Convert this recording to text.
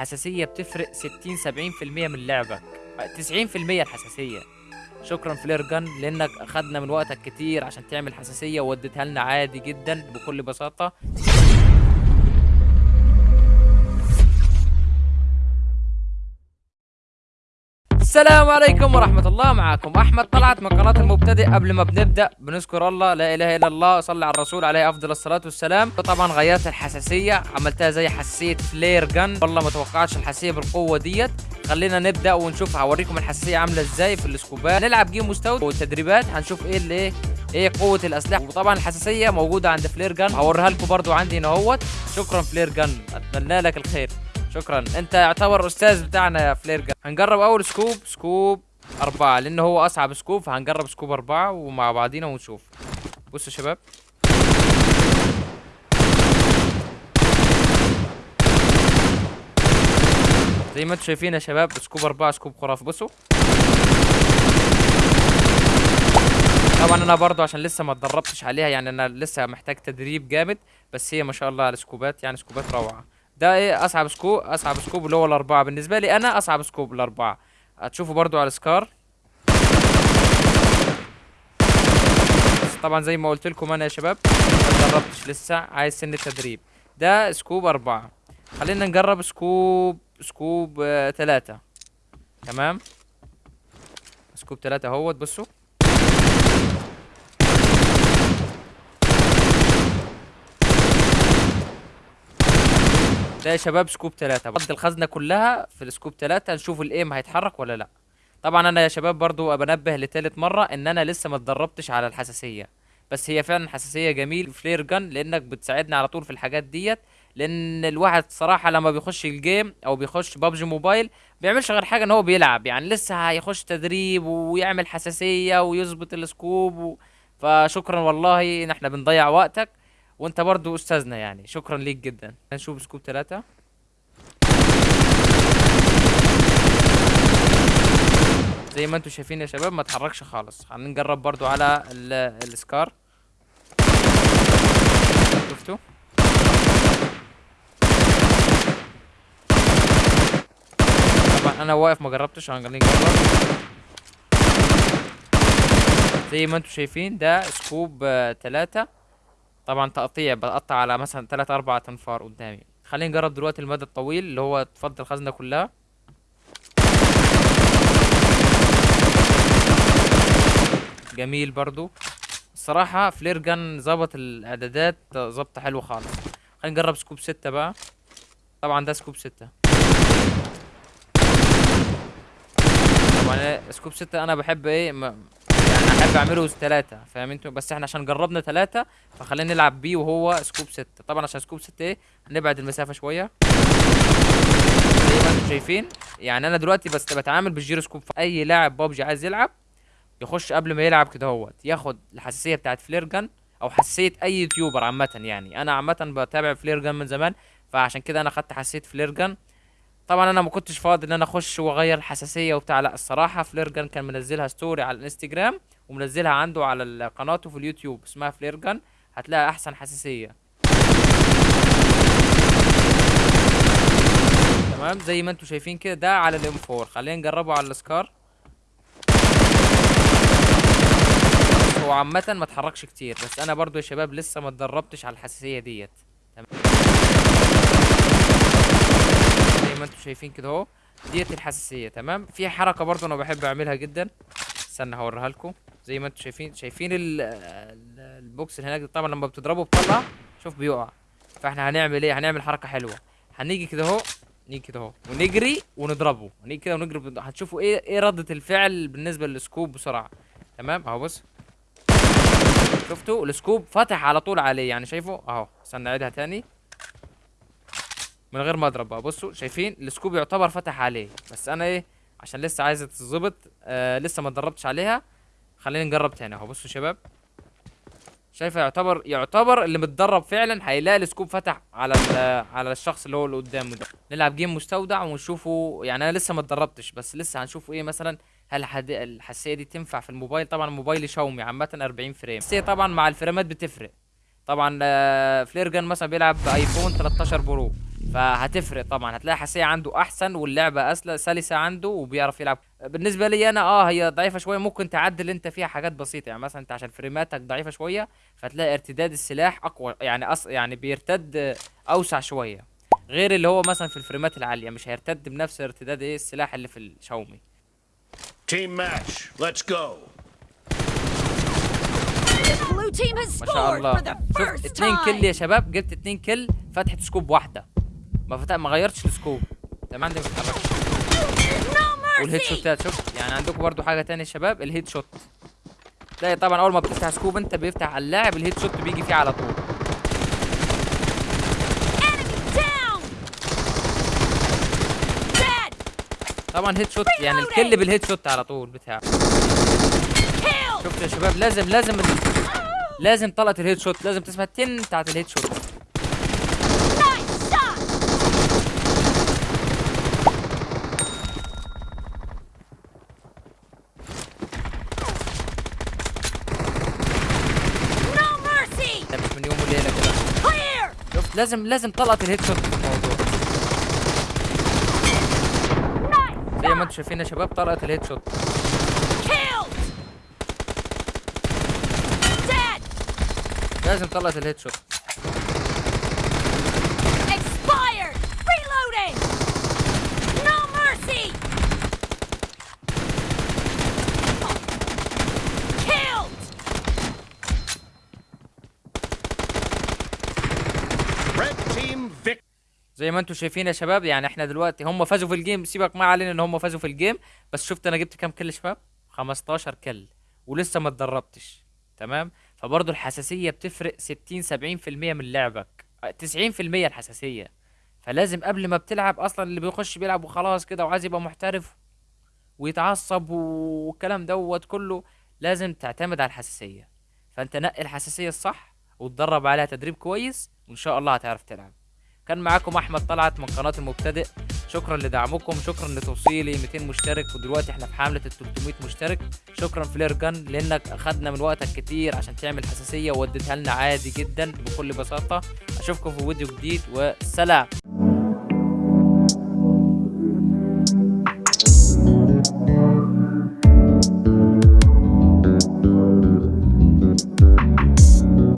الحساسية بتفرق 60 70% من لعبك. 90% الحساسية. شكرا فلير جن لأنك أخدنا من وقتك كتير عشان تعمل حساسية ووديتها لنا عادي جدا بكل بساطة. السلام عليكم ورحمة الله. معكم أحمد طلعت من قناة المبتدئ قبل ما بنبدأ. بنذكر الله لا إله إلا الله صلى على الرسول عليه أفضل الصلاة والسلام. طبعا غيرت الحساسية عملتها زي حساسية فلير جن والله ما توقعتش الحساسية بالقوة ديت. خلينا نبدأ ونشوف هوريكم الحساسية عاملة إزاي في السكوبات. نلعب game مستوى والتدريبات هنشوف إيه اللي إيه إيه قوة الأسلحة. وطبعا الحساسية موجودة عند فلير جن هوريها لكم برضو عندي هنا أهوت. شكرا فلير جن أتمنى لك الخير. شكرا. أنت يعتبر أستاذ بتاعنا يا فلير جن هنجرب أول scope scope أربعة لأن هو أصعب scope فهنجرب scope أربعة ومع بعضينا ونشوف. بصوا يا شباب. زي ما أنتم شايفين يا شباب scope أربعة scope خرافي. بصوا. طبعا أنا برضو عشان لسه ما اتدربتش عليها يعني أنا لسه محتاج تدريب جامد بس هي ما شاء الله على السكوبات يعني سكوبات روعة. ده إيه؟ أصعب scope أصعب scope اللي هو الأربعة. بالنسبة لي أنا أصعب scope الأربعة. هتشوفوا برضو على السكار. طبعا زي ما قلت لكم أنا يا شباب ما اتدربتش لسه. عايز سن التدريب ده scope أربعة. خلينا نجرب scope scope آه تمام؟ scope تلاتة أهوت. بصوا. ده يا شباب scope تلاتة. بفضي الخزنة كلها في ال scope تلاتة نشوف ال aim هيتحرك ولا لا. طبعا أنا يا شباب برضو بنبه لتالت مرة إن أنا لسه ما اتدربتش على الحساسية. بس هي فعلا حساسية جميل فلير جن لأنك بتساعدني على طول في الحاجات ديت. لأن الواحد صراحة لما بيخش ال game أو بيخش بابجي موبايل بيعملش غير حاجة إن هو بيلعب. يعني لسه هيخش تدريب ويعمل حساسية ويظبط ال scope و... فشكرا والله إن إحنا بنضيع وقتك. وانت برضو أستاذنا يعني. شكرا ليك جدا. نشوف scope ثلاثة زي ما أنتم شايفين يا شباب ما اتحركش خالص. خلينا نجرب برضو على ال- السكار. شفتوا؟ طبعا أنا واقف ما جربتش. خلينا نجرب زي ما أنتم شايفين ده سكوب آه، تلاتة. طبعا تقطيع بقطع على مثلا تلات أربع تنفار قدامي. خلينا نجرب دلوقتي المدى الطويل اللي هو تفضي الخزنة كلها. جميل برضو. الصراحة فلير جن ظبط الإعدادات ظبطة حلوة خالص. خلينا نجرب scope ستة بقى. طبعا ده scope ستة. طبعا scope ستة أنا بحب يعني احب اعمله ثلاثة فاهم أنتوا؟ بس إحنا عشان جربنا ثلاثة فخلينا نلعب بيه وهو scope ستة. طبعا عشان scope ستة إيه هنبعد المسافة شوية. زي ما أنتوا شايفين. يعني أنا دلوقتي بس بتعامل بالجيرو سكوب. أي لاعب بابجي عايز يلعب يخش قبل ما يلعب كده هوت ياخد الحساسية بتاعت فلير جن أو حساسية أي YouTuber عامة يعني. أنا عامة بتابع فلير جن من زمان فعشان كده أنا خدت حساسية فلير جن. طبعا أنا ما كنتش فاضي إن أنا أخش وأغير الحساسية وبتاع. لا الصراحة فليرجن كان منزلها story على الإنستجرام ومنزلها عنده على قناته في اليوتيوب اسمها فليرجن. هتلاقي أحسن حساسية. تمام؟ زي ما أنتم شايفين كده ده على ال M4 خلينا نجربه على السكار. هو عامة ما اتحركش كتير. بس أنا برضو يا شباب لسه ما اتدربتش على الحساسية ديت. زي ما أنتم شايفين كده اهو. ديت الحساسية تمام؟ في حركة برضو أنا بحب أعملها جدا. استنى هوريها لكم. زي ما أنتم شايفين شايفين ال ال ال box اللي هناك طبعا لما بتضربه بطلع شوف بيقع. فاحنا هنعمل إيه؟ هنعمل حركة حلوة. هنيجي كده اهو نيجي كده اهو ونجري ونضربه. ونيجي كده ونجري هتشوفوا إيه إيه ردة الفعل بالنسبة لل scope بسرعة. تمام؟ اهو بص. شفتوا؟ ال scope فتح على طول عليه يعني شايفه؟ اهو استنى اعيدها تاني. من غير ما اضرب بقى. بصوا شايفين ال scope يعتبر فتح عليه. بس أنا إيه عشان لسه عايزه تتظبط آه لسه ما اتدربتش عليها. خلينا نجرب تاني اهو. بصوا شباب. شايفه يعتبر يعتبر اللي متدرب فعلا هيلاقي ال scope فتح على على الشخص اللي هو اللي قدامه ده. نلعب game مستودع ونشوفه. يعني أنا لسه ما اتدربتش بس لسه هنشوفه إيه مثلا. هل الحساسية دي تنفع في الموبايل؟ طبعا موبايلي شاومي عامة 40 frame. الحساسية طبعا مع الفريمات بتفرق. طبعا آه، فليرجن مثلا بيلعب بايفون 13 برو. فهتفرق طبعا. هتلاقي حساسيه عنده أحسن واللعبة اسلسه سلسة عنده وبيعرف يلعب. بالنسبة لي أنا آه هي ضعيفة شوية. ممكن تعدل أنت فيها حاجات بسيطة. يعني مثلا أنت عشان فريماتك ضعيفة شوية فتلاقي ارتداد السلاح أقوى يعني أص... يعني بيرتد أوسع شوية. غير اللي هو مثلا في الفريمات العالية مش هيرتد بنفس ارتداد إيه السلاح اللي في الشاومي. Team match. Let's go. The blue team has ما شاء الله. شفت اتنين kill يا. شباب. جبت اتنين kill فتحة scope واحدة. ما فتح ما غيرتش ال scope. تمام عندي ما بتتحركش No وال headshot ات شفت؟ يعني عندكم برضو حاجة تانية يا شباب؟ ال headshot تلاقي طبعا أول ما بتفتح scope أنت بيفتح على اللاعب ال headshot بيجي فيه على طول. طبعا headshot يعني ال kill بال headshot على طول بتاعه Kill. شفت يا شباب؟ لازم لازم. لازم طلقة ال headshot لازم تسمع التن بتاعت ال headshot Nice shot. No mercy. ده مش من يوم وليلة كده Clear. شفت لازم لازم طلقة الهيد شوت في الموضوع. زي ما أنتم شايفين يا شباب طلقة الهيد شوت. لازم طلقة ال headshot زي ما أنتم شايفين يا شباب يعني إحنا دلوقتي هم فازوا في ال game سيبك ما علينا إن هم فازوا في ال game بس شفت أنا جبت كام kill شباب؟ 15 كل ولسه ما اتدربتش تمام؟ فبرضه الحساسية بتفرق 60 70% من لعبك آه، 90% الحساسية. فلازم قبل ما بتلعب أصلا اللي بيخش بيلعب وخلاص كده وعايز يبقى محترف ويتعصب والكلام دوت كله لازم تعتمد على الحساسية. فأنت نقي الحساسية الصح وتدرب عليها تدريب كويس وإن شاء الله هتعرف تلعب. كان معاكم أحمد طلعت من قناة المبتدئ. شكرا لدعمكم شكرا لتوصيلي 200 مشترك ودلوقتي إحنا في حملة ال 300 مشترك. شكرا فلير جن لأنك أخدنا من وقتك كتير عشان تعمل حساسية ووديتها لنا عادي جدا بكل بساطة. أشوفكم في فيديو جديد والسلام